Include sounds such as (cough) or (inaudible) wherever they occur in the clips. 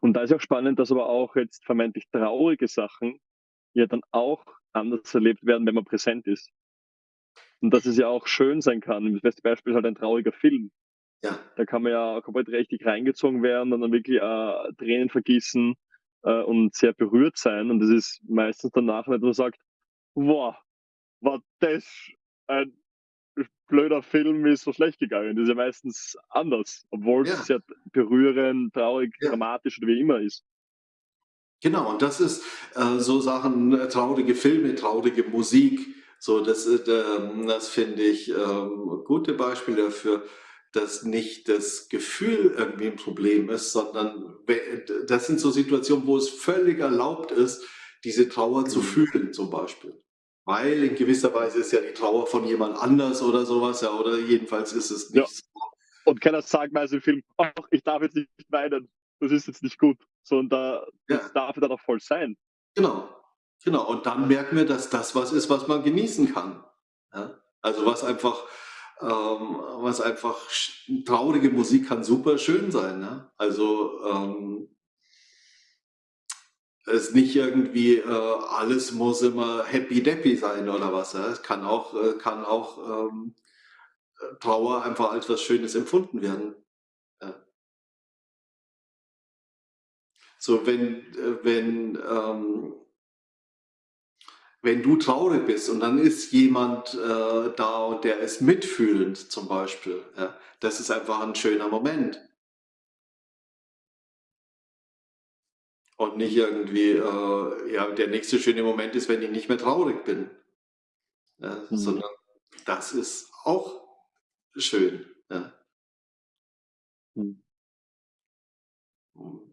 Und da ist ja auch spannend, dass aber auch jetzt vermeintlich traurige Sachen ja dann auch anders erlebt werden, wenn man präsent ist. Und dass es ja auch schön sein kann. Das beste Beispiel ist halt ein trauriger Film. Ja. Da kann man ja komplett richtig reingezogen werden und dann wirklich äh, Tränen vergießen äh, und sehr berührt sein. Und das ist meistens danach wo man sagt, wow, war das ein blöder Film, ist so schlecht gegangen. Das ist ja meistens anders, obwohl Ja. es sehr berührend, traurig, Ja. dramatisch oder wie immer ist. Genau, und das ist äh, so Sachen, äh, traurige Filme, traurige Musik, so das, äh, das finde ich ähm, gute Beispiele dafür, dass nicht das Gefühl irgendwie ein Problem ist, sondern das sind so Situationen, wo es völlig erlaubt ist, diese Trauer zu Mhm. fühlen, zum Beispiel. Weil in gewisser Weise ist ja die Trauer von jemand anders oder sowas, ja, oder jedenfalls ist es Ja. nicht so. Und keiner sagt meist im Film, ach, ich darf jetzt nicht weinen, das ist jetzt nicht gut. Sondern da, Ja. das darf dann auch voll sein. Genau, genau. Und dann merken wir, dass das was ist, was man genießen kann. Ja? Also was einfach, ähm, was einfach traurige Musik kann super schön sein. Ne? Also ähm, es ist nicht irgendwie äh, alles muss immer happy deppy sein oder was. Ja? Es kann auch, äh, kann auch ähm, Trauer einfach als was Schönes empfunden werden. Ja. So wenn, äh, wenn ähm, wenn du traurig bist und dann ist jemand äh, da und der ist mitfühlend zum Beispiel, ja, das ist einfach ein schöner Moment. Und nicht irgendwie, äh, ja, der nächste schöne Moment ist, wenn ich nicht mehr traurig bin. Ja, Mhm. sondern das ist auch schön. Ja. Mhm.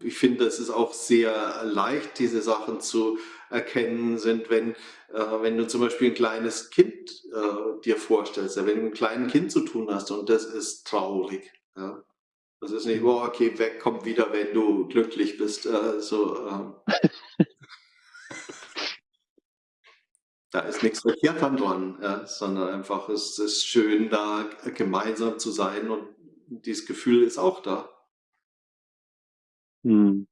Ich finde, es ist auch sehr leicht, diese Sachen zu erkennen sind, wenn, äh, wenn du zum Beispiel ein kleines Kind äh, dir vorstellst, ja, wenn du mit einem kleinen Kind zu tun hast und das ist traurig. Ja. Das ist nicht, Mhm. oh, okay, weg, komm wieder, wenn du glücklich bist. Äh, so, ähm, (laughs) da ist nichts verkehrt dran, ja, sondern einfach es ist schön, da gemeinsam zu sein und dieses Gefühl ist auch da. Mhm.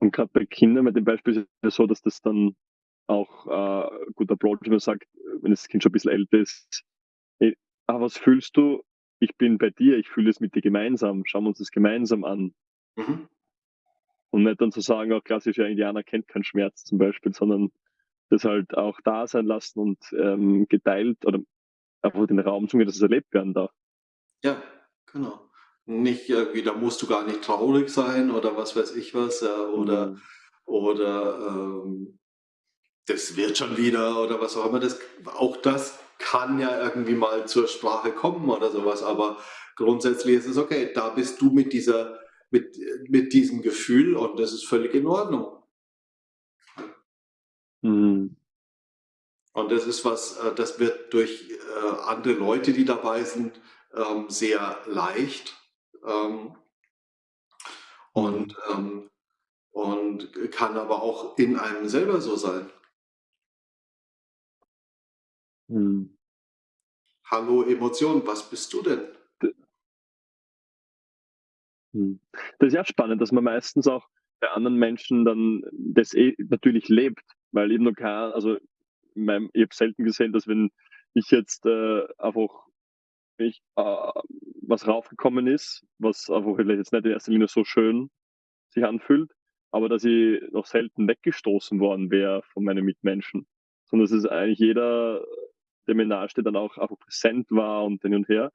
Und gerade bei Kindern mit dem Beispiel ist es so, dass das dann auch äh, guter Approach, wenn man sagt, wenn das Kind schon ein bisschen älter ist, ey, ah, was fühlst du? Ich bin bei dir, ich fühle es mit dir gemeinsam, schauen wir uns das gemeinsam an. Mhm. Und nicht dann zu sagen, auch klassischer Indianer kennt keinen Schmerz zum Beispiel, sondern das halt auch da sein lassen und ähm, geteilt oder einfach den Raum zu geben, dass es erlebt werden darf. Ja, genau. Nicht irgendwie, da musst du gar nicht traurig sein oder was weiß ich was, ja, oder, Mhm. oder ähm, das wird schon wieder oder was auch immer. Das, auch das kann ja irgendwie mal zur Sprache kommen oder sowas, aber grundsätzlich ist es okay, da bist du mit dieser, mit, mit diesem Gefühl und das ist völlig in Ordnung. Mhm. Und das ist was, äh, das wird durch äh, andere Leute, die dabei sind, ähm, sehr leicht. Ähm, und, ähm, und kann aber auch in einem selber so sein. Mhm. Hallo Emotion, was bist du denn? D Mhm. Das ist ja spannend, dass man meistens auch bei anderen Menschen dann das eh natürlich lebt, weil eben noch kein also in meinem ich habe selten gesehen, dass wenn ich jetzt, äh, einfach ich, äh, was raufgekommen ist, was einfach vielleicht jetzt nicht in erster Linie so schön sich anfühlt, aber dass ich noch selten weggestoßen worden wäre von meinen Mitmenschen. Sondern dass es eigentlich jeder, der mir nahesteht, dann auch einfach präsent war und hin und her.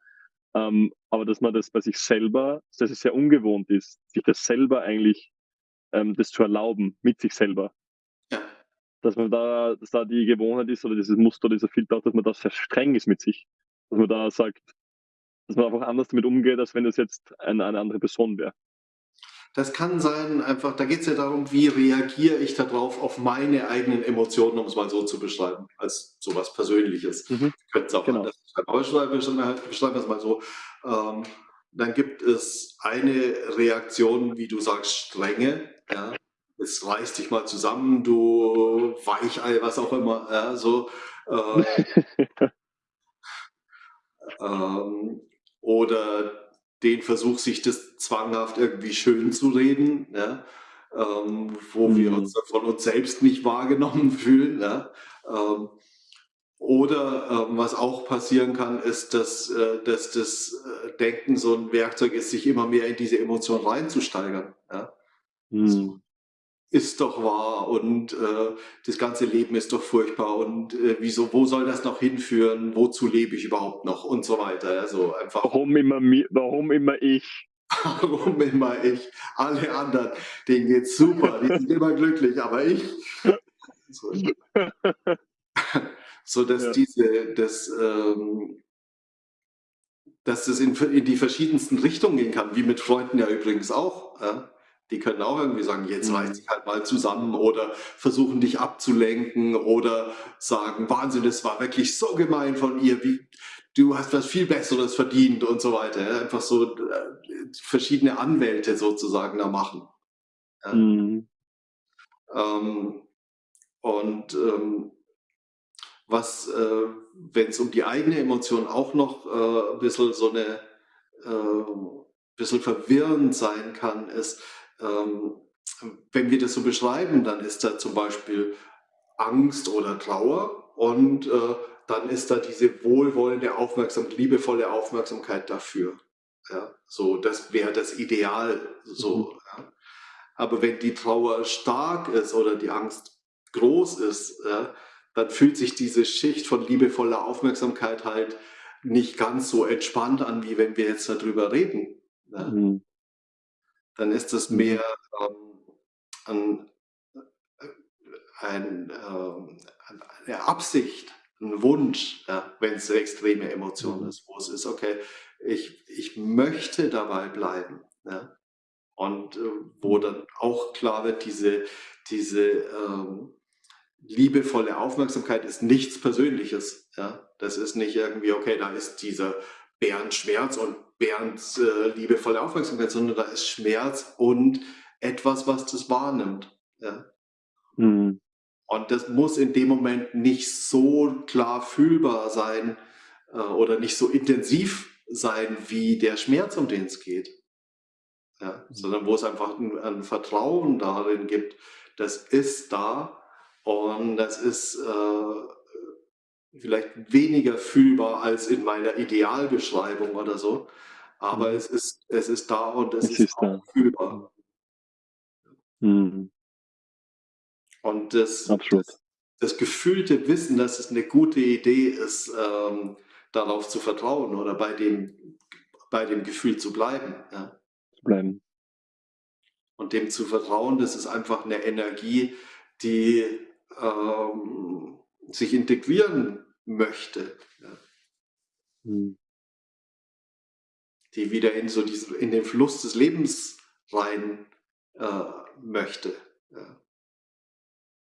Ähm, aber dass man das bei sich selber dass es sehr ungewohnt ist, sich das selber eigentlich ähm, das zu erlauben mit sich selber. Ja, Dass man da dass da die Gewohnheit ist oder dieses Muster, dieser Filter auch, dass man da sehr streng ist mit sich. Dass man da sagt dass man einfach anders damit umgeht, als wenn das jetzt eine eine andere Person wäre. Das kann sein, einfach, da geht es ja darum, wie reagiere ich darauf auf meine eigenen Emotionen, um es mal so zu beschreiben, als sowas Persönliches. Mhm. Könnte es auch Genau. anders beschreiben, aber beschreiben wir es mal so. Ähm, dann gibt es eine Reaktion, wie du sagst, Strenge. Ja? Es reißt dich mal zusammen, du Weichei, was auch immer. Ja? So, äh, (laughs) ähm, oder den Versuch, sich das zwanghaft irgendwie schön zu reden, ja, ähm, wo wir Mhm. uns von uns selbst nicht wahrgenommen (laughs) fühlen. Ja. Ähm, oder ähm, was auch passieren kann, ist, dass, äh, dass das äh, Denken so ein Werkzeug ist, sich immer mehr in diese Emotion reinzusteigern. Ja. So, Mhm. Ist doch wahr und äh, das ganze Leben ist doch furchtbar und äh, wieso, wo soll das noch hinführen, wozu lebe ich überhaupt noch und so weiter. Ja, so einfach, Warum immer warum immer ich? (laughs) warum immer ich, alle anderen, denen geht's super, die sind (laughs) immer glücklich, aber ich. (laughs) So, so dass Ja. diese, das, ähm, dass das in, in die verschiedensten Richtungen gehen kann, wie mit Freunden ja übrigens auch. Ja? Die können auch irgendwie sagen, jetzt Mhm. reiß dich halt mal zusammen oder versuchen dich abzulenken oder sagen, Wahnsinn, das war wirklich so gemein von ihr, wie du hast was viel Besseres verdient und so weiter. Einfach so äh, verschiedene Anwälte sozusagen da machen. Mhm. Ähm, und ähm, was, äh, wenn es um die eigene Emotion auch noch äh, ein bisschen so eine, äh, bisschen verwirrend sein kann, ist, ähm, wenn wir das so beschreiben, dann ist da zum Beispiel Angst oder Trauer und äh, dann ist da diese wohlwollende Aufmerksamkeit, liebevolle Aufmerksamkeit dafür. Ja, so, das wäre das Ideal Mhm. so. Ja. Aber wenn die Trauer stark ist oder die Angst groß ist, ja, dann fühlt sich diese Schicht von liebevoller Aufmerksamkeit halt nicht ganz so entspannt an, wie wenn wir jetzt darüber reden. Ja. Mhm. Dann ist es Mhm. mehr ähm, ein, äh, ein, ähm, eine Absicht, ein Wunsch, ja, wenn es eine extreme Emotion Mhm. ist, wo es ist, okay, ich, ich möchte dabei bleiben. Ja. Und äh, wo Mhm. dann auch klar wird, diese, diese ähm, liebevolle Aufmerksamkeit ist nichts Persönliches. Ja? Das ist nicht irgendwie, okay, da ist dieser Bernd Schmerz und Bernds äh, liebevolle Aufmerksamkeit, sondern da ist Schmerz und etwas, was das wahrnimmt. Ja? Mhm. Und das muss in dem Moment nicht so klar fühlbar sein äh, oder nicht so intensiv sein wie der Schmerz, um den es geht. Ja? Mhm. Sondern wo es einfach ein, ein Vertrauen darin gibt, das ist da und das ist äh, vielleicht weniger fühlbar als in meiner Idealbeschreibung oder so. Aber Mhm. es ist, es ist da und es Es ist ist auch fühlbar. Mhm. Und das, das, das gefühlte Wissen, dass es eine gute Idee ist, ähm, darauf zu vertrauen oder bei dem, bei dem Gefühl zu bleiben. Ja. Zu bleiben. Und dem zu vertrauen, das ist einfach eine Energie, die ähm, sich integrieren möchte, ja. Mhm. die wieder in so diesen, in den Fluss des Lebens rein äh, möchte, ja.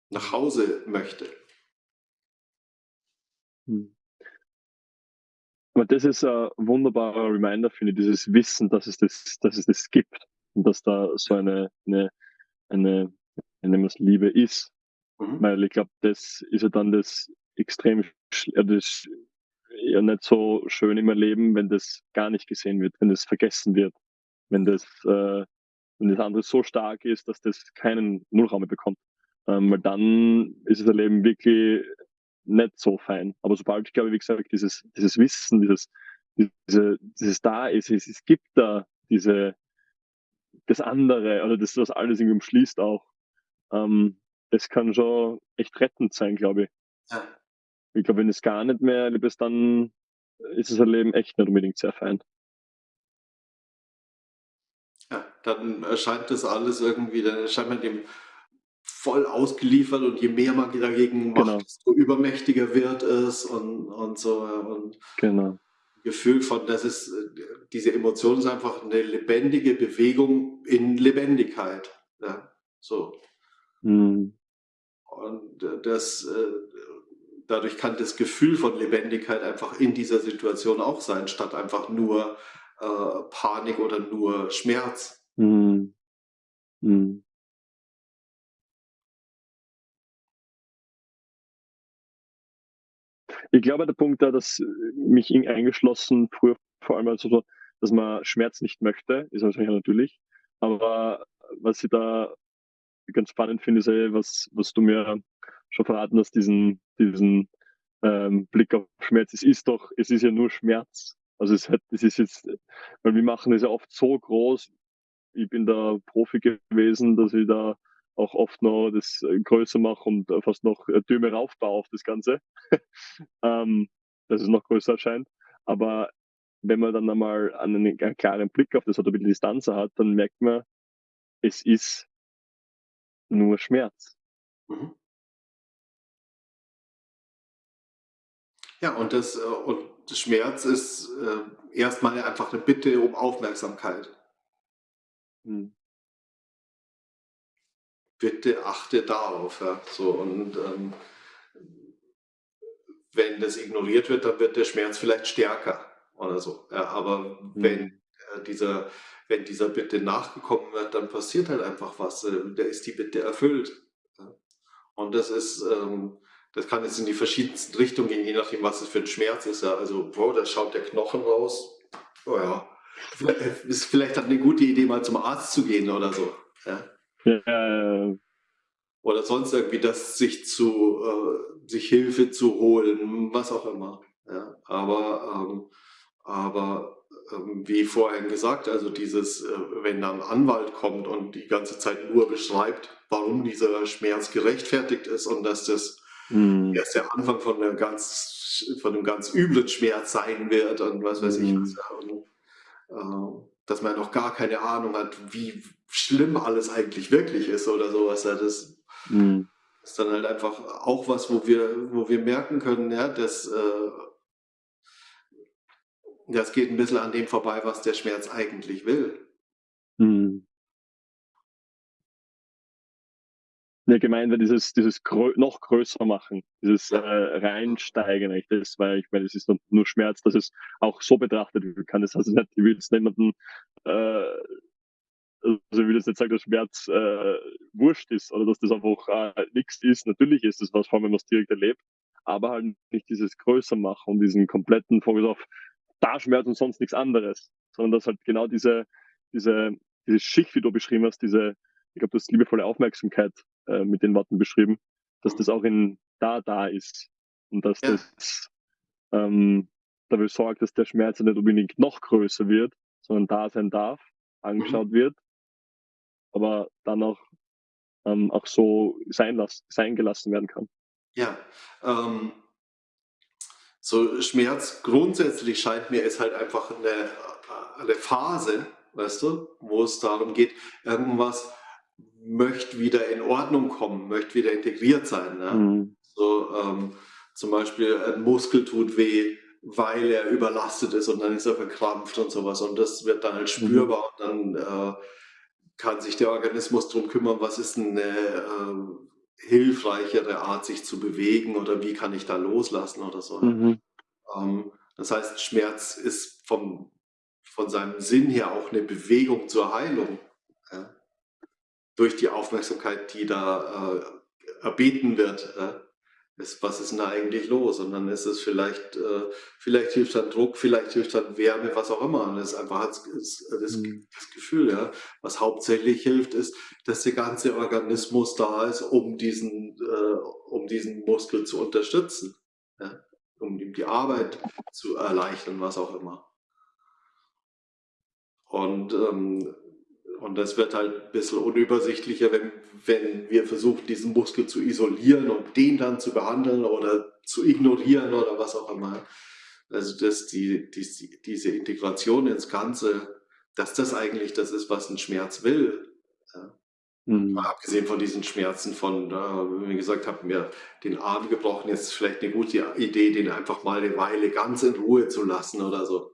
nach Hause möchte. Aber das ist ein wunderbarer Reminder, finde ich, dieses Wissen, dass es das, dass es das gibt und dass da so eine, eine, eine, eine Liebe ist. Mhm. Weil ich glaube, das ist ja dann das extrem, das ja nicht so schön im Leben, wenn das gar nicht gesehen wird, wenn das vergessen wird, wenn das, äh, wenn das andere so stark ist, dass das keinen Nullraum mehr bekommt. Ähm, weil dann ist das Leben wirklich nicht so fein. Aber sobald, ich glaube, wie gesagt, dieses, dieses Wissen, dieses, diese, dieses da ist, es, es gibt da diese, das andere, oder das, was alles irgendwie umschließt auch, ähm, das kann schon echt rettend sein, glaube ich. Ja. Ich glaube, wenn es gar nicht mehr erlebt ist, dann ist das Leben echt nicht unbedingt sehr fein. Ja, dann erscheint das alles irgendwie, dann erscheint man dem voll ausgeliefert und je mehr man dagegen macht, Genau. desto übermächtiger wird es und, und so. Und Genau. Gefühl von, das ist, äh, diese Emotion ist einfach eine lebendige Bewegung in Lebendigkeit. Ja, so. Mhm. Und äh, das, äh, dadurch kann das Gefühl von Lebendigkeit einfach in dieser Situation auch sein, statt einfach nur äh, Panik oder nur Schmerz. Mhm. Mhm. Ich glaube, der Punkt da, dass mich ihn eingeschlossen, früher vor allem also so dass man Schmerz nicht möchte, ist wahrscheinlich natürlich. Aber was ich da ganz spannend finde, ist was, was du mir schon verraten hast, diesen, diesen ähm, Blick auf Schmerz. Es ist doch, es ist ja nur Schmerz. Also es, hat, es ist jetzt, weil wir machen es ja oft so groß. Ich bin da Profi gewesen, dass ich da auch oft noch das äh, größer mache und fast noch äh, Türme raufbaue auf das Ganze, (laughs) ähm, dass es noch größer erscheint. Aber wenn man dann einmal einen, einen klaren Blick auf das hat, ein bisschen Distanz hat, dann merkt man, es ist nur Schmerz. Mhm. Ja, und das, äh, und Schmerz ist äh, erstmal einfach eine Bitte um Aufmerksamkeit. Hm. Bitte achte darauf. Ja. So, und ähm, wenn das ignoriert wird, dann wird der Schmerz vielleicht stärker oder so. Ja, aber hm. wenn äh, dieser, wenn dieser Bitte nachgekommen wird, dann passiert halt einfach was. Äh, da ist die Bitte erfüllt. Und das ist, ähm, das kann jetzt in die verschiedensten Richtungen gehen, je nachdem, was es für ein Schmerz ist. Also, boah, da schaut der Knochen raus. Oh ja. (laughs) Ist vielleicht halt eine gute Idee, mal zum Arzt zu gehen oder so. Ja. Oder sonst irgendwie das sich zu, äh, sich Hilfe zu holen, was auch immer. Ja. Aber, ähm, aber wie vorhin gesagt, also dieses, äh, wenn dann ein Anwalt kommt und die ganze Zeit nur beschreibt, warum dieser Schmerz gerechtfertigt ist und dass das mhm. erst der Anfang von einem ganz, von einem ganz üblen Schmerz sein wird und was weiß ich. Mhm. Und, äh, dass man noch gar keine Ahnung hat, wie schlimm alles eigentlich wirklich ist oder sowas. Das mhm. ist dann halt einfach auch was, wo wir, wo wir merken können, ja, dass äh, das geht ein bisschen an dem vorbei, was der Schmerz eigentlich will. Mhm. Ja, gemeint wird dieses, dieses grö noch größer machen, dieses äh, reinsteigen, echt, das, weil ich meine, es ist nur Schmerz, dass es auch so betrachtet werden kann. Das heißt nicht, ich will jetzt niemanden, äh, also ich will jetzt nicht sagen, dass Schmerz äh, wurscht ist oder dass das einfach äh, nichts ist. Natürlich ist es was, vor allem wenn man es direkt erlebt, aber halt nicht dieses größer machen und diesen kompletten Fokus auf da Schmerz und sonst nichts anderes, sondern dass halt genau diese, diese, diese Schicht, wie du beschrieben hast, diese, ich glaube, das liebevolle Aufmerksamkeit äh, mit den Worten beschrieben, dass das auch in da da ist und dass ja. das ähm, dafür sorgt, dass der Schmerz nicht unbedingt noch größer wird, sondern da sein darf, angeschaut mhm. wird, aber dann auch, ähm, auch so sein, las sein gelassen werden kann. Ja, ähm, so Schmerz grundsätzlich scheint mir ist halt einfach eine, eine Phase, weißt du, wo es darum geht, irgendwas möchte wieder in Ordnung kommen, möchte wieder integriert sein. Ne? Mhm. So ähm, zum Beispiel ein Muskel tut weh, weil er überlastet ist und dann ist er verkrampft und sowas und das wird dann halt mhm. spürbar mhm. und dann äh, kann sich der Organismus darum kümmern, was ist eine äh, hilfreichere Art, sich zu bewegen oder wie kann ich da loslassen oder so. Ne? Mhm. Ähm, das heißt, Schmerz ist vom, von seinem Sinn her auch eine Bewegung zur Heilung. Ja? Durch die Aufmerksamkeit, die da äh, erbeten wird. Äh, ist, was ist denn da eigentlich los? Und dann ist es vielleicht, äh, vielleicht hilft dann Druck, vielleicht hilft dann Wärme, was auch immer. Und das ist einfach das, das, mhm. das, Gefühl, ja. Was hauptsächlich hilft, ist, dass der ganze Organismus da ist, um diesen, äh, um diesen Muskel zu unterstützen. Ja um ihm die Arbeit zu erleichtern, was auch immer. Und, ähm, und das wird halt ein bisschen unübersichtlicher, wenn, wenn wir versuchen, diesen Muskel zu isolieren und den dann zu behandeln oder zu ignorieren oder was auch immer. Also dass die, die, diese Integration ins Ganze, dass das eigentlich das ist, was ein Schmerz will. Ja. Mhm. Mal abgesehen von diesen Schmerzen von, wie gesagt, habe mir den Arm gebrochen, jetzt ist vielleicht eine gute Idee, den einfach mal eine Weile ganz in Ruhe zu lassen oder so.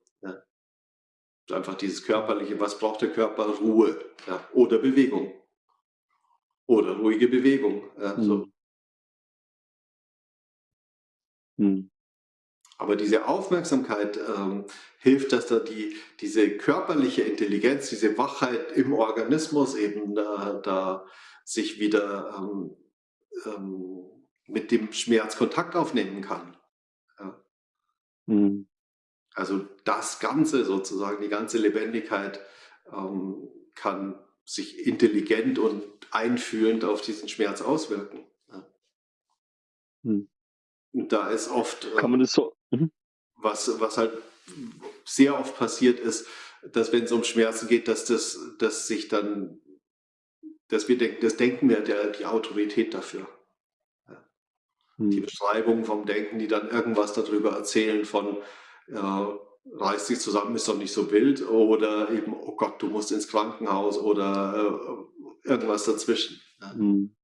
Einfach dieses körperliche, was braucht der Körper? Ruhe ja. oder Bewegung. Oder ruhige Bewegung. Ja, mhm. so. Mhm. Aber diese Aufmerksamkeit ähm, hilft, dass da die, diese körperliche Intelligenz, diese Wachheit im Organismus eben da, da sich wieder ähm, ähm, mit dem Schmerz Kontakt aufnehmen kann. Ja. Mhm. Also das Ganze sozusagen, die ganze Lebendigkeit ähm, kann sich intelligent und einfühlend auf diesen Schmerz auswirken. Ja. Hm. Und da ist oft, kann man das so, mhm. was, was halt sehr oft passiert ist, dass wenn es um Schmerzen geht, dass das, dass sich dann, dass wir denken, das Denken wäre der, die Autorität dafür. Ja. Hm. Die Beschreibung vom Denken, die dann irgendwas darüber erzählen von, reißt sich zusammen, ist doch nicht so wild oder eben, oh Gott, du musst ins Krankenhaus oder äh, irgendwas dazwischen. Mhm.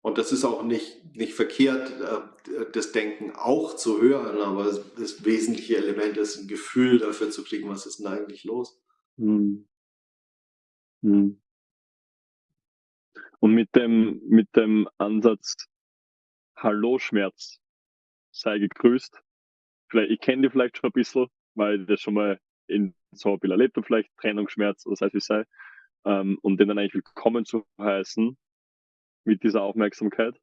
Und das ist auch nicht, nicht verkehrt, äh, das Denken auch zu hören, aber das wesentliche Element ist, ein Gefühl dafür zu kriegen, was ist denn eigentlich los. Mhm. Mhm. Und mit dem, mit dem Ansatz, Hallo Schmerz, sei gegrüßt, vielleicht, ich kenne die vielleicht schon ein bisschen, weil ich das schon mal in so ein erlebt habe, vielleicht Trennungsschmerz oder sei es wie sei, ähm, und den dann eigentlich willkommen zu heißen mit dieser Aufmerksamkeit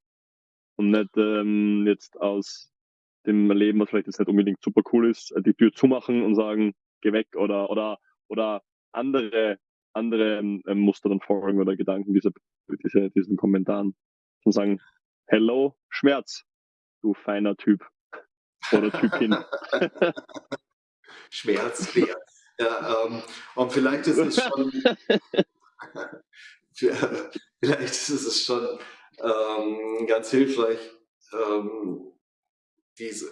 und nicht ähm, jetzt aus dem Leben, was vielleicht jetzt nicht unbedingt super cool ist, die Tür zumachen und sagen, geh weg oder oder oder andere andere ähm, Muster dann folgen oder Gedanken dieser diese, diesen Kommentaren. Und sagen, hello Schmerz, du feiner Typ Typin. (laughs) Schmerzbär. Ja, ähm, und vielleicht ist es schon, (laughs) vielleicht ist es schon ähm, ganz hilfreich, ähm, diese,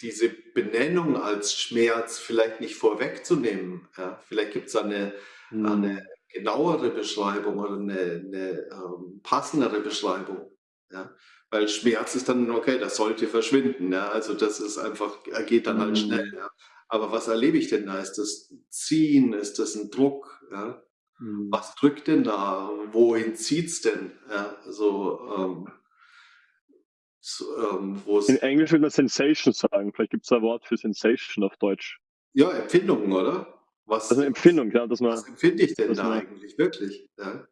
diese Benennung als Schmerz vielleicht nicht vorwegzunehmen. Ja? Vielleicht gibt es eine, mhm. eine genauere Beschreibung oder eine, eine ähm, passendere Beschreibung. Ja? Weil Schmerz ist dann, okay, das sollte verschwinden. Ja? Also das ist einfach, er geht dann halt schnell. Mhm. Ja? Aber was erlebe ich denn da? Ist das ein Ziehen? Ist das ein Druck? Ja? Mhm. Was drückt denn da? Wohin zieht es denn? Ja, so, ähm, so, ähm, In Englisch würde man Sensation sagen. Vielleicht gibt es ein Wort für Sensation auf Deutsch. Ja, Empfindungen, oder? Was, also Empfindung, ja. Dass man, was empfinde ich denn da man, eigentlich wirklich? Ja?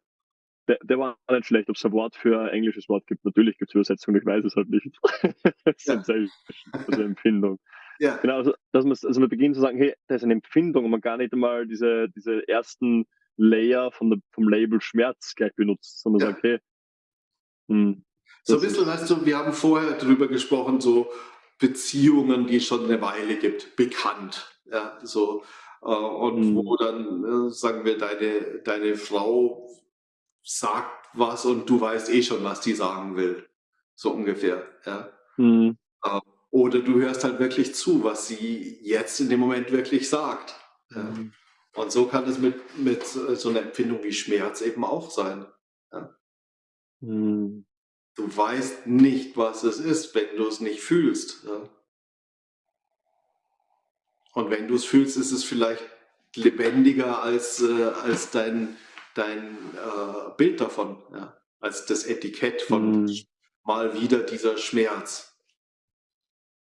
Der, der, war nicht schlecht, ob es ein Wort für ein englisches Wort gibt. Natürlich gibt es Übersetzungen, ich weiß es halt nicht. (laughs) Sensation, also Empfindung. (laughs) Ja. Genau, also, dass man, also man beginnt zu sagen, hey, da ist eine Empfindung und man gar nicht einmal diese, diese ersten Layer von der, vom Label Schmerz gleich benutzt, sondern ja. sagt, hey, hm, so ein bisschen, weißt du, wir haben vorher darüber gesprochen, so Beziehungen, die es schon eine Weile gibt, bekannt. Ja, so, äh, und hm. wo dann, äh, sagen wir, deine, deine Frau sagt was und du weißt eh schon, was die sagen will. So ungefähr. Ja. Hm. Äh, oder du hörst halt wirklich zu, was sie jetzt in dem Moment wirklich sagt. Ja. Mhm. Und so kann es mit, mit so einer Empfindung wie Schmerz eben auch sein. Ja. Mhm. Du weißt nicht, was es ist, wenn du es nicht fühlst. Ja. Und wenn du es fühlst, ist es vielleicht lebendiger als, äh, als dein, dein äh, Bild davon, ja. als das Etikett von mhm. mal wieder dieser Schmerz.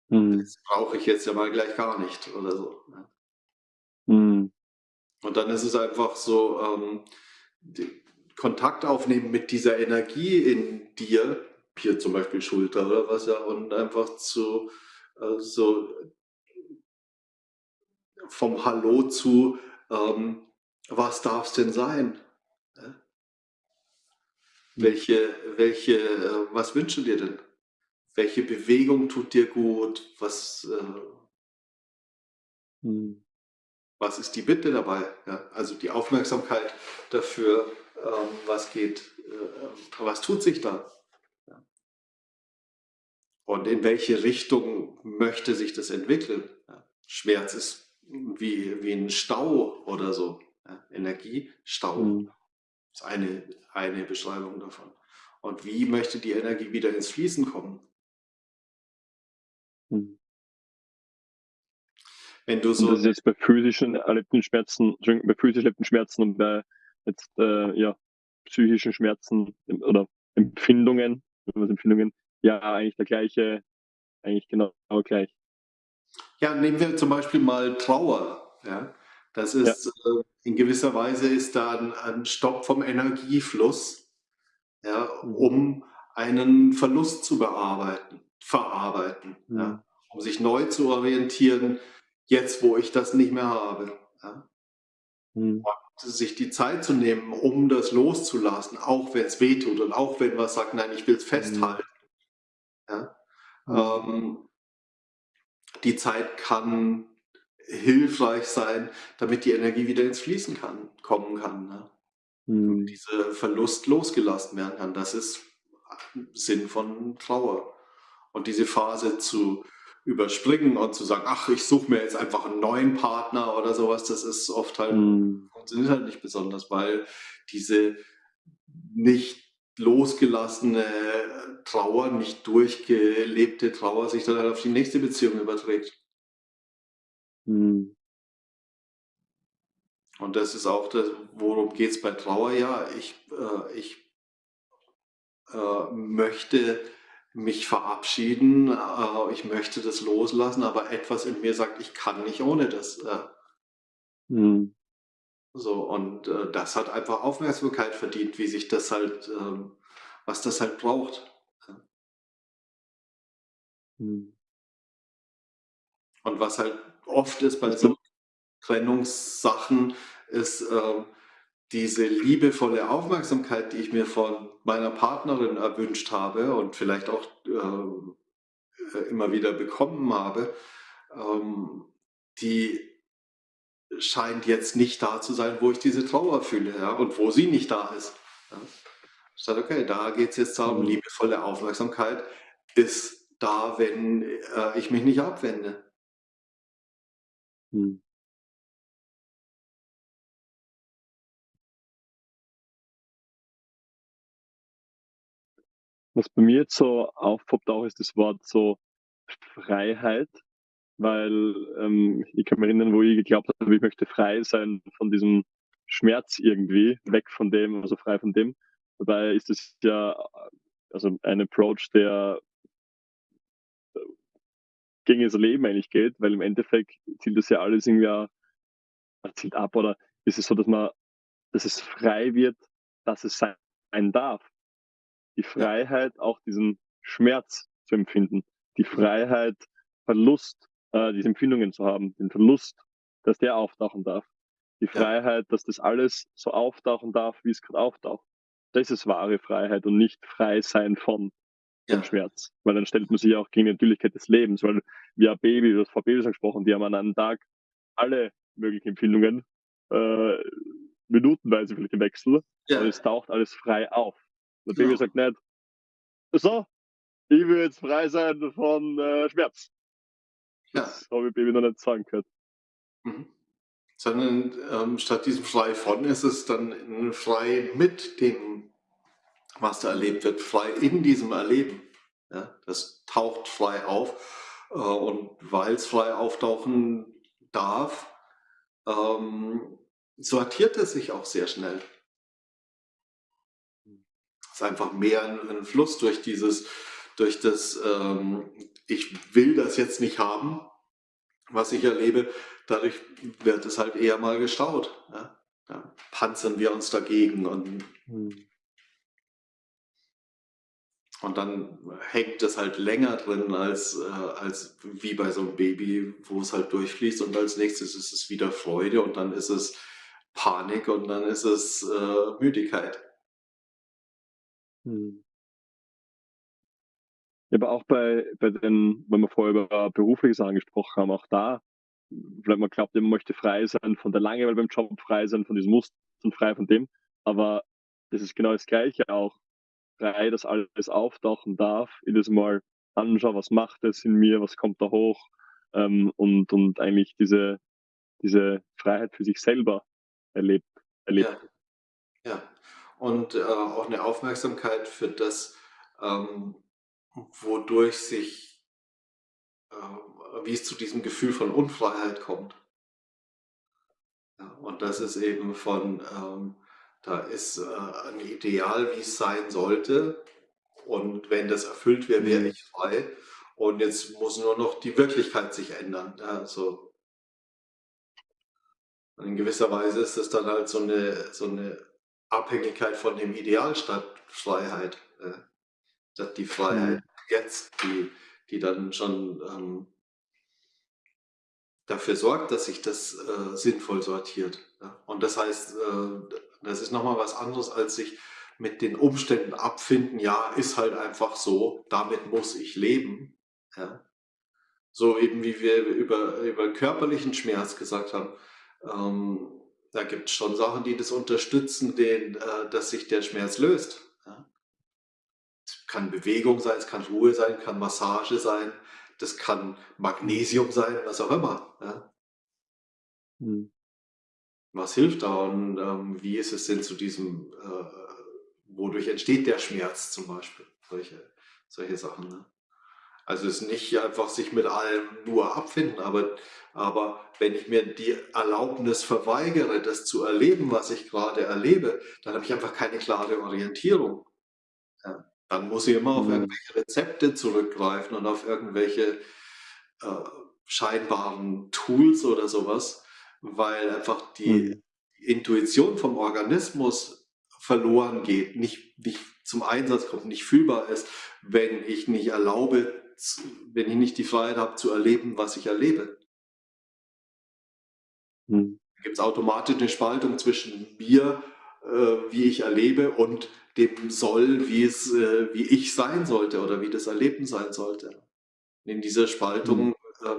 Mhm. Das brauche ich jetzt ja mal gleich gar nicht oder so. Ne? Mhm. Und dann ist es einfach so, ähm, Kontakt aufnehmen mit dieser Energie in dir, hier zum Beispiel Schulter oder was ja, und einfach zu äh, so vom Hallo zu, ähm, was darf es denn sein? Mhm. Welche, welche, äh, was wünschen dir denn? welche Bewegung tut dir gut, was, äh, hm. was ist die Bitte dabei? Ja? Also die Aufmerksamkeit dafür, ähm, was geht, äh, was tut sich da? Ja? Und in welche Richtung möchte sich das entwickeln? Ja? Schmerz ist wie, wie ein Stau oder so. Energie, Stau mhm. ist eine, eine Beschreibung davon. Und wie möchte die Energie wieder ins Fließen kommen? Mhm. Wenn du so. Und das ist jetzt bei physischen erlebten Schmerzen, bei physisch erlebten Schmerzen und bei jetzt äh, ja, psychischen Schmerzen oder Empfindungen, Empfindungen, ja eigentlich der gleiche, eigentlich genau gleich. Ja, nehmen wir zum Beispiel mal Trauer. Ja? Das ist ja. äh, in gewisser Weise ist da ein, ein Stopp vom Energiefluss, ja, mhm. um einen Verlust zu bearbeiten verarbeiten, mhm. ja, um sich neu zu orientieren, jetzt, wo ich das nicht mehr habe. Ja? Mhm. Und sich die Zeit zu nehmen, um das loszulassen, auch wenn es wehtut und auch wenn man sagt, nein, ich will es festhalten. Ja? Ähm, die Zeit kann hilfreich sein, damit die Energie wieder ins Fließen kann, kommen kann. Ne? Mhm. Dieser Verlust losgelassen werden kann. Das ist Sinn von Trauer. Und diese Phase zu überspringen und zu sagen, ach, ich suche mir jetzt einfach einen neuen Partner oder sowas, das ist oft halt, Mhm. funktioniert halt nicht besonders, weil diese nicht losgelassene Trauer, nicht durchgelebte Trauer sich dann halt auf die nächste Beziehung überträgt. Mhm. Und das ist auch das, worum geht es bei Trauer? Ja, ich, äh, ich äh, möchte mich verabschieden, äh, ich möchte das loslassen, aber etwas in mir sagt, ich kann nicht ohne das. Mhm. So, und äh, das hat einfach Aufmerksamkeit verdient, wie sich das halt, ähm, was das halt braucht. Mhm. Und was halt oft ist bei so Trennungssachen, ist ähm, diese liebevolle Aufmerksamkeit, die ich mir von meiner Partnerin erwünscht habe und vielleicht auch äh, äh, immer wieder bekommen habe, ähm, die scheint jetzt nicht da zu sein, wo ich diese Trauer fühle ja, und wo sie nicht da ist. Ja. Ich sage, okay, da geht es jetzt darum, Mhm. liebevolle Aufmerksamkeit ist da, wenn äh, ich mich nicht abwende. Mhm. Was bei mir jetzt so aufpoppt auch, ist das Wort so Freiheit, weil, ähm, ich kann mich erinnern, wo ich geglaubt habe, ich möchte frei sein von diesem Schmerz irgendwie, weg von dem, also frei von dem. Dabei ist es ja, äh, also ein Approach, der gegen das Leben eigentlich geht, weil im Endeffekt zielt das ja alles irgendwie äh, zielt ab oder ist es so, dass man dass es frei wird, dass es sein darf. Die Freiheit, auch diesen Schmerz zu empfinden. Die Freiheit, Verlust, äh, diese Empfindungen zu haben, den Verlust, dass der auftauchen darf. Die Freiheit, dass das alles so auftauchen darf, wie es gerade auftaucht. Das ist wahre Freiheit und nicht frei sein von ja, Schmerz. Weil dann stellt man sich auch gegen die Natürlichkeit des Lebens, weil wir Baby, du hast vor Babys angesprochen, die haben an einem Tag alle möglichen Empfindungen, äh, minutenweise vielleicht im Wechsel, ja, und es taucht alles frei auf. Das Baby genau. sagt nicht, so, ich will jetzt frei sein von äh, Schmerz. Ja. Das habe ich Baby noch nicht sagen gehört. Mhm. Sondern ähm, statt diesem frei von ist es dann ein frei mit dem, was da erlebt wird, frei in diesem Erleben. Ja, das taucht frei auf äh, und weil es frei auftauchen darf, ähm, sortiert es sich auch sehr schnell. Es ist einfach mehr ein, ein Fluss durch dieses, durch das, ähm, ich will das jetzt nicht haben, was ich erlebe, dadurch wird es halt eher mal gestaut. Ja? Da panzern wir uns dagegen und, Hm. Und dann hängt es halt länger drin als, äh, als wie bei so einem Baby, wo es halt durchfließt und als nächstes ist es wieder Freude und dann ist es Panik und dann ist es äh, Müdigkeit. Hm. Aber auch bei, bei den, wenn wir vorher über berufliche Sachen gesprochen haben, auch da, vielleicht man glaubt, man möchte frei sein von der Langeweile beim Job, frei sein von diesen Mustern, frei von dem. Aber das ist genau das Gleiche auch. Frei, dass alles auftauchen darf, jedes Mal anschauen, was macht es in mir, was kommt da hoch ähm, und, und eigentlich diese, diese Freiheit für sich selber erlebt. erlebt. Ja, ja. Und äh, auch eine Aufmerksamkeit für das, ähm, wodurch sich, äh, wie es zu diesem Gefühl von Unfreiheit kommt. Ja, und das ist eben von, ähm, da ist äh, ein Ideal, wie es sein sollte. Und wenn das erfüllt wäre, wäre Hm. ich frei. Und jetzt muss nur noch die Wirklichkeit sich ändern. Ja, so. Und in gewisser Weise ist es dann halt so eine, so eine Abhängigkeit von dem Ideal statt Freiheit. Äh, statt die Freiheit Hm. jetzt, die, die dann schon ähm, dafür sorgt, dass sich das äh, sinnvoll sortiert. Ja? Und das heißt, äh, das ist nochmal was anderes, als sich mit den Umständen abfinden, ja, ist halt einfach so, damit muss ich leben. Ja? So eben wie wir über, über körperlichen Schmerz gesagt haben, ähm, da gibt es schon Sachen, die das unterstützen, den, äh, dass sich der Schmerz löst. Ja? Es kann Bewegung sein, es kann Ruhe sein, kann Massage sein, das kann Magnesium sein, was auch immer. Ja? Mhm. Was hilft da und ähm, wie ist es denn zu diesem, äh, wodurch entsteht der Schmerz zum Beispiel? Solche, solche Sachen. Ne? Also es ist nicht einfach sich mit allem nur abfinden, aber, aber wenn ich mir die Erlaubnis verweigere, das zu erleben, was ich gerade erlebe, dann habe ich einfach keine klare Orientierung. Ja, dann muss ich immer auf mhm. irgendwelche Rezepte zurückgreifen und auf irgendwelche äh, scheinbaren Tools oder sowas, weil einfach die mhm. Intuition vom Organismus verloren geht, nicht, nicht zum Einsatz kommt, nicht fühlbar ist, wenn ich nicht erlaube, wenn ich nicht die Freiheit habe zu erleben, was ich erlebe. Hm. Da gibt es automatisch eine Spaltung zwischen mir, äh, wie ich erlebe, und dem Soll, wie, es, äh, wie ich sein sollte oder wie das Erleben sein sollte. In dieser Spaltung hm. äh,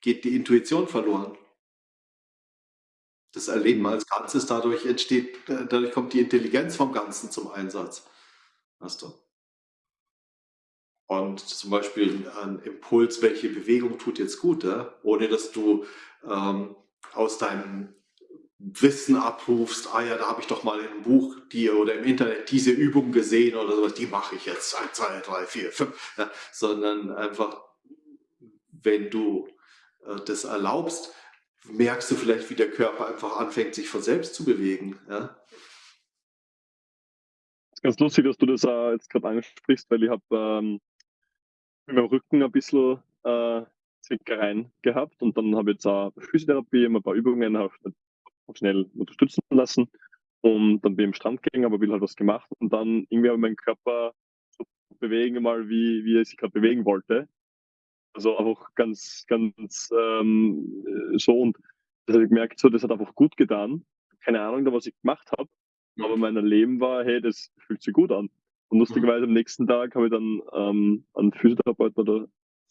geht die Intuition verloren. Das Erleben als Ganzes, dadurch entsteht, äh, dadurch kommt die Intelligenz vom Ganzen zum Einsatz. Weißt du? Und zum Beispiel ein Impuls, welche Bewegung tut jetzt gut, ja? ohne dass du ähm, aus deinem Wissen abrufst, ah ja, da habe ich doch mal einem Buch die, oder im Internet diese Übung gesehen oder sowas, die mache ich jetzt, 1, 2, 3, 4, 5, ja? sondern einfach, wenn du äh, das erlaubst, merkst du vielleicht, wie der Körper einfach anfängt, sich von selbst zu bewegen. Ja? Ganz lustig, dass du das äh, jetzt gerade ansprichst, weil ich habe ähm, mit meinem Rücken ein bisschen äh, Zwickereien gehabt und dann habe ich jetzt auch Physiotherapie, ein paar Übungen auch schnell unterstützen lassen und dann bin ich am Strand gegangen, aber will halt was gemacht und dann irgendwie habe ich meinen Körper so bewegen mal, wie, wie er sich gerade bewegen wollte. Also einfach ganz, ganz ähm, so und das habe ich gemerkt, so, das hat einfach gut getan. Keine Ahnung, da was ich gemacht habe, aber mein Leben war, hey, das fühlt sich gut an. Und lustigerweise am nächsten Tag habe ich dann ähm, einen Physiotherapeuten oder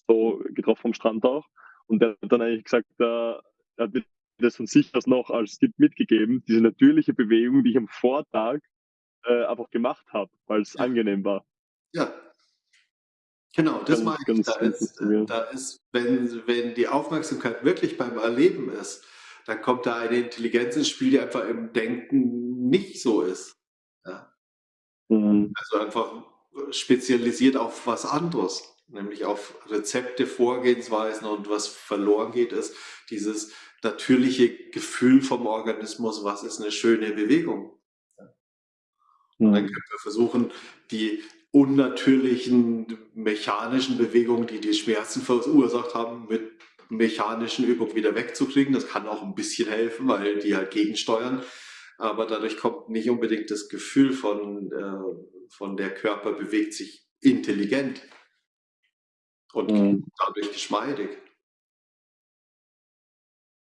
so getroffen am Strand auch. Und der hat dann eigentlich gesagt, äh, er hat mir das von sich aus noch als Tipp mitgegeben, diese natürliche Bewegung, die ich am Vortag äh, einfach gemacht habe, weil es ja. angenehm war. Ja. Genau, das meine ich. Da ist, da ist wenn, wenn die Aufmerksamkeit wirklich beim Erleben ist, dann kommt da eine Intelligenz ins Spiel, die einfach im Denken nicht so ist. Ja. Mhm. Also einfach spezialisiert auf was anderes, nämlich auf Rezepte, Vorgehensweisen und was verloren geht, ist dieses natürliche Gefühl vom Organismus, was ist eine schöne Bewegung. Und dann mhm. können wir versuchen, die unnatürlichen mechanischen Bewegungen, die die Schmerzen verursacht haben, mit mechanischen Übungen wieder wegzukriegen. Das kann auch ein bisschen helfen, weil die halt gegensteuern aber dadurch kommt nicht unbedingt das Gefühl von, äh, von der Körper bewegt sich intelligent und mhm. dadurch geschmeidig.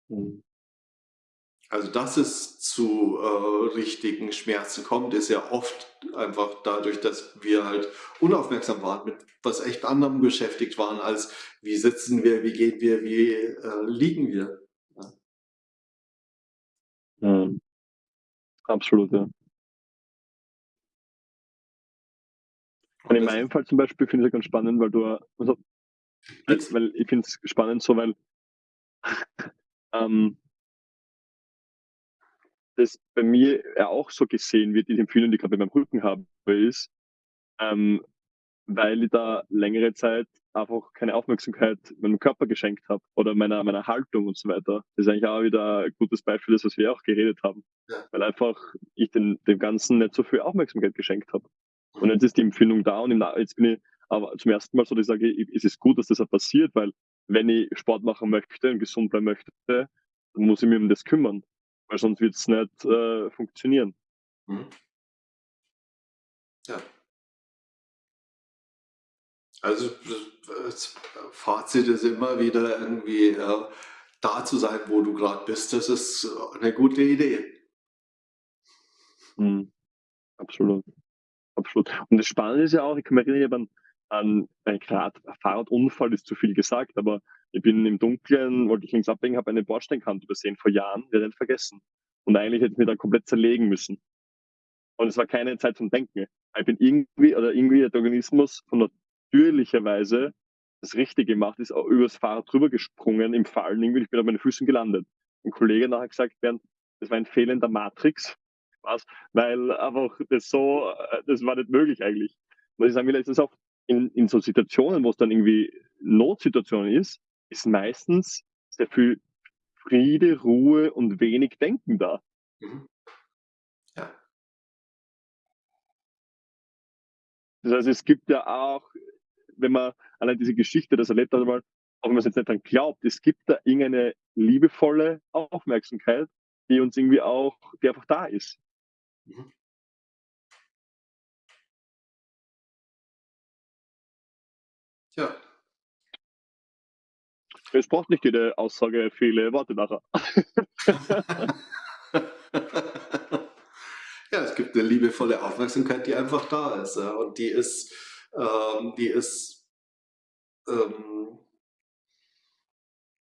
Mhm. Also dass es zu äh, richtigen Schmerzen kommt, ist ja oft einfach dadurch, dass wir halt unaufmerksam waren, mit was echt anderem beschäftigt waren, als wie sitzen wir, wie gehen wir, wie äh, liegen wir. Ja. Mhm. Absolut, ja. Und in meinem Fall zum Beispiel finde ich es ganz spannend, weil du, also, weil ich finde es spannend so, weil (laughs) ähm, das bei mir auch so gesehen wird, die Empfehlung, die ich gerade bei meinem Rücken habe, ist, ähm, weil ich da längere Zeit einfach keine Aufmerksamkeit meinem Körper geschenkt habe oder meiner, meiner Haltung und so weiter. Das ist eigentlich auch wieder ein gutes Beispiel, das was wir auch geredet haben. Ja. Weil einfach ich den, dem Ganzen nicht so viel Aufmerksamkeit geschenkt habe. Und jetzt ist die Empfindung da und jetzt bin ich aber zum ersten Mal so, dass ich sage, es ist gut, dass das auch passiert, weil wenn ich Sport machen möchte und gesund bleiben möchte, dann muss ich mich um das kümmern. Weil sonst wird es nicht äh, funktionieren. Mhm. Ja. Also das Fazit ist immer wieder irgendwie, ja, da zu sein, wo du gerade bist, das ist eine gute Idee. Mhm. Absolut. Absolut. Und das Spannende ist ja auch, ich kann mich erinnern, an, an gerade Fahrradunfall ist zu viel gesagt, aber ich bin im Dunkeln, wollte ich links abbiegen, habe eine Bordsteinkante übersehen vor Jahren, werde nicht vergessen. Und eigentlich hätte ich mich dann komplett zerlegen müssen. Und es war keine Zeit zum Denken. Ich bin irgendwie, oder irgendwie der Organismus von natürlicherweise das Richtige gemacht, ist auch übers Fahrrad drüber gesprungen im Fallen. Irgendwie, ich bin auf meine Füßen gelandet. Ein Kollege nachher gesagt, Bernd, das war ein fehlender Matrix. Was? Weil einfach das so, äh, das war nicht möglich eigentlich. Was ich sagen will, ist das auch in, in so Situationen, wo es dann irgendwie Notsituation ist, ist meistens sehr viel Friede, Ruhe und wenig Denken da. Mhm. Ja. Das heißt, es gibt ja auch, wenn man allein diese Geschichte das erlebt hat, auch wenn man es jetzt nicht dran glaubt, es gibt da irgendeine liebevolle Aufmerksamkeit, die uns irgendwie auch, die einfach da ist. Mhm. Ja. Es braucht nicht jede Aussage viele Worte nachher. (laughs) ja, es gibt eine liebevolle Aufmerksamkeit, die einfach da ist. Und die ist, ähm, die ist ähm,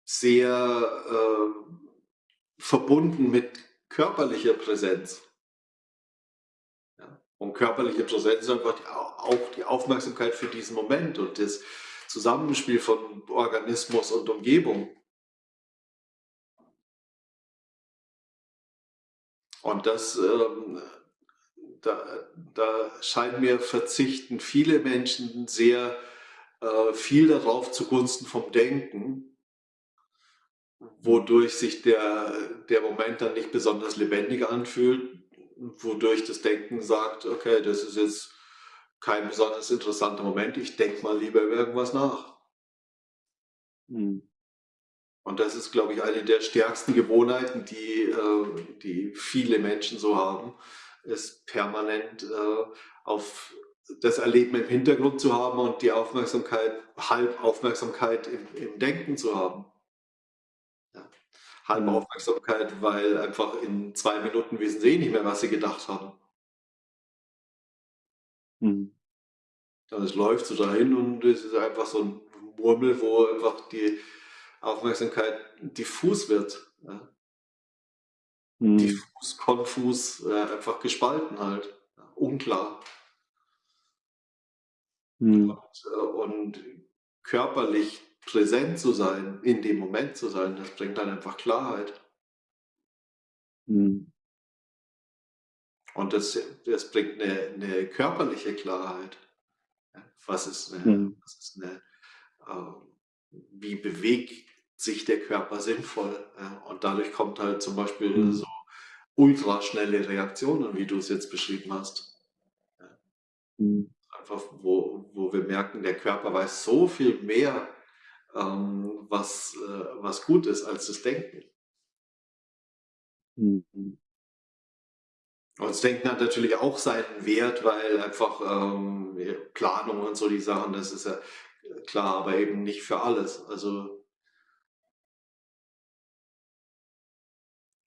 sehr äh, verbunden mit körperlicher Präsenz. Und körperliche Präsenz ist einfach die, auch die Aufmerksamkeit für diesen Moment und das Zusammenspiel von Organismus und Umgebung. Und das, ähm, da, da scheint mir verzichten viele Menschen sehr äh, viel darauf zugunsten vom Denken, wodurch sich der, der Moment dann nicht besonders lebendig anfühlt, wodurch das Denken sagt, okay, das ist jetzt kein besonders interessanter Moment. Ich denke mal lieber über irgendwas nach. Mhm. Und das ist, glaube ich, eine der stärksten Gewohnheiten, die, äh, die viele Menschen so haben, ist permanent äh, auf das Erleben im Hintergrund zu haben und die Aufmerksamkeit, Halbaufmerksamkeit im, im Denken zu haben. Ja. Halbaufmerksamkeit, weil einfach in zwei Minuten wissen sie eh nicht mehr, was sie gedacht haben. Mhm. Dann es läuft so dahin und es ist einfach so ein Murmel, wo einfach die Aufmerksamkeit diffus wird. Ja. Mhm. Diffus, konfus, äh, einfach gespalten halt. Unklar. Mhm. Und, äh, und, körperlich präsent zu sein, in dem Moment zu sein, das bringt dann einfach Klarheit. Mhm. Und das, das bringt eine, eine körperliche Klarheit. Was ist eine, mhm. was ist eine äh, wie bewegt sich der Körper sinnvoll? Äh, und dadurch kommt halt zum Beispiel mhm. so ultraschnelle Reaktionen, wie du es jetzt beschrieben hast. Mhm. Einfach, wo, wo wir merken, der Körper weiß so viel mehr, ähm, was, äh, was gut ist, als das Denken. Mhm. Und das Denken hat natürlich auch seinen Wert, weil einfach ähm, Planung und so die Sachen, das ist ja klar, aber eben nicht für alles. Also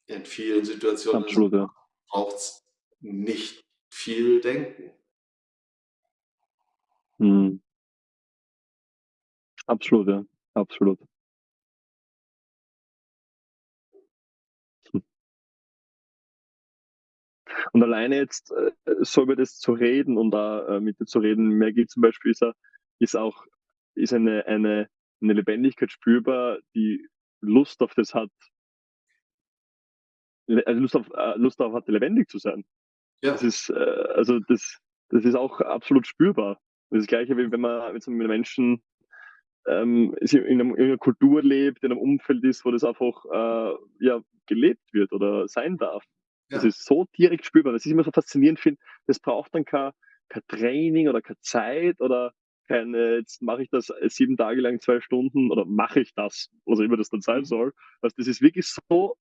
in vielen Situationen ja. braucht es nicht viel Denken. Mhm. Absolut, ja. Absolut. Und alleine jetzt äh, so über das zu reden und da äh, mit dir zu reden, Maggie zum Beispiel ist, ist auch ist eine, eine, eine Lebendigkeit spürbar, die Lust auf das hat, also Lust, auf, äh, Lust darauf hat, lebendig zu sein. Ja. Das ist, äh, also das, das ist auch absolut spürbar. Das ist das Gleiche, wie wenn man mit Menschen ähm, in, einer, in, einer, Kultur lebt, in einem Umfeld ist, wo das einfach äh, ja, gelebt wird oder sein darf. Ja. Das ist so direkt spürbar. Das ist immer so faszinierend finde. Das braucht dann kein, kein Training oder keine Zeit oder keine, jetzt mache ich das sieben Tage lang zwei Stunden oder mache ich das, was immer das dann sein mhm. soll. Also das ist wirklich so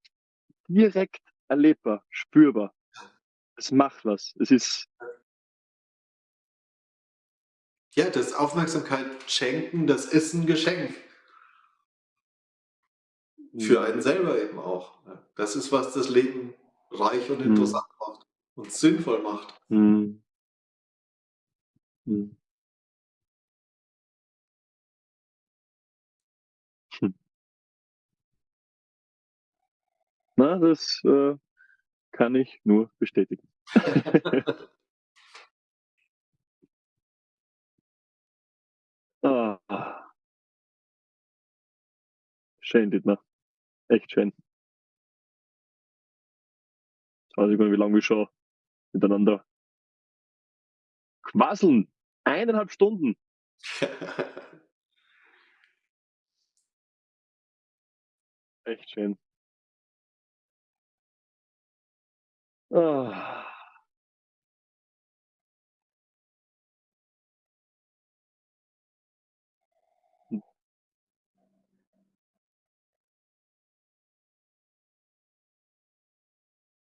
direkt erlebbar, spürbar. Es macht was. Es ist. Ja, das Aufmerksamkeit schenken, das ist ein Geschenk. Für Mhm. einen selber eben auch? Das ist, was das Leben reich und Mhm. interessant macht und sinnvoll macht. Mhm. Mhm. Hm. Na, das, äh, kann ich nur bestätigen. (laughs) (laughs) Ah. Schön, Dietmar. Echt schön. Jetzt weiß ich gar nicht, wie lange wir schon miteinander quasseln. 1 1/2 Stunden. (laughs) Echt schön. Ah.